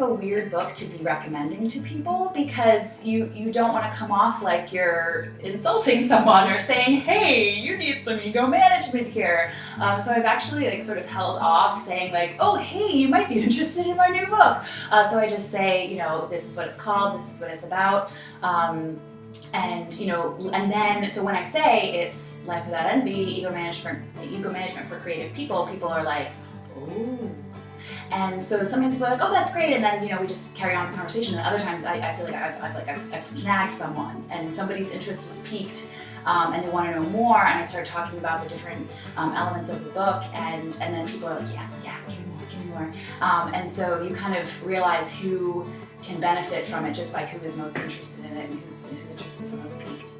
a weird book to be recommending to people because you, you don't want to come off like you're insulting someone or saying, hey, you need some ego management here. Um, so I've actually like sort of held off saying like, oh, hey, you might be interested in my new book. Uh, so I just say, you know, this is what it's called, this is what it's about. Um, and you know, and then so when I say it's life without envy, ego management, ego management for creative people, people are like, oh. And so sometimes people are like, oh, that's great, and then you know we just carry on the conversation. And other times I, I feel like I've, I've like I've, I've, snagged someone, and somebody's interest is piqued, um, and they want to know more. And I start talking about the different um, elements of the book, and and then people are like, yeah, yeah, give me more, give me more. Um, and so you kind of realize who can benefit from it just by who is most interested in it and whose, whose interest is most piqued.